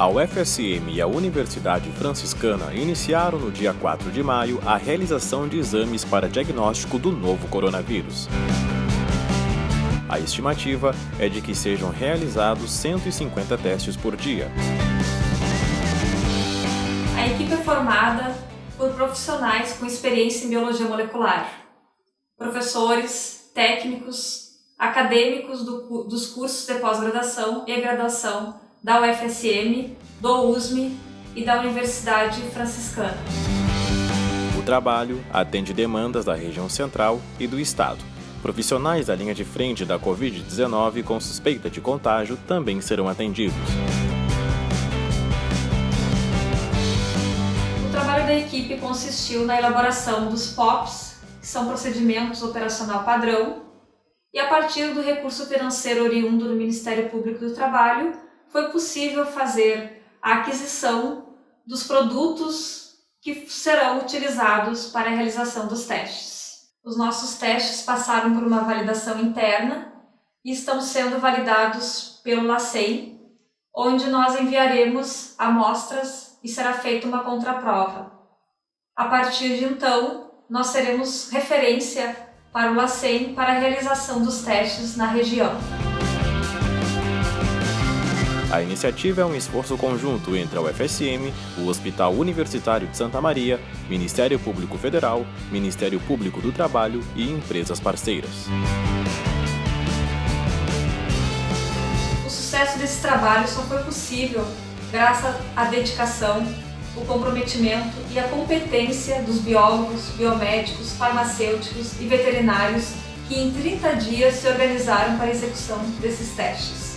A UFSM e a Universidade Franciscana iniciaram no dia 4 de maio a realização de exames para diagnóstico do novo coronavírus. A estimativa é de que sejam realizados 150 testes por dia. A equipe é formada por profissionais com experiência em biologia molecular, professores, técnicos, acadêmicos do, dos cursos de pós-graduação e graduação da UFSM, do USM e da Universidade Franciscana. O trabalho atende demandas da região central e do estado. Profissionais da linha de frente da Covid-19 com suspeita de contágio também serão atendidos. O trabalho da equipe consistiu na elaboração dos POPs, que são procedimentos operacional padrão, e a partir do recurso financeiro oriundo do Ministério Público do Trabalho, foi possível fazer a aquisição dos produtos que serão utilizados para a realização dos testes. Os nossos testes passaram por uma validação interna e estão sendo validados pelo LACEI, onde nós enviaremos amostras e será feita uma contraprova. A partir de então, nós teremos referência para o LACEI para a realização dos testes na região. A iniciativa é um esforço conjunto entre a UFSM, o Hospital Universitário de Santa Maria, Ministério Público Federal, Ministério Público do Trabalho e empresas parceiras. O sucesso desse trabalho só foi possível graças à dedicação, o comprometimento e a competência dos biólogos, biomédicos, farmacêuticos e veterinários que em 30 dias se organizaram para a execução desses testes.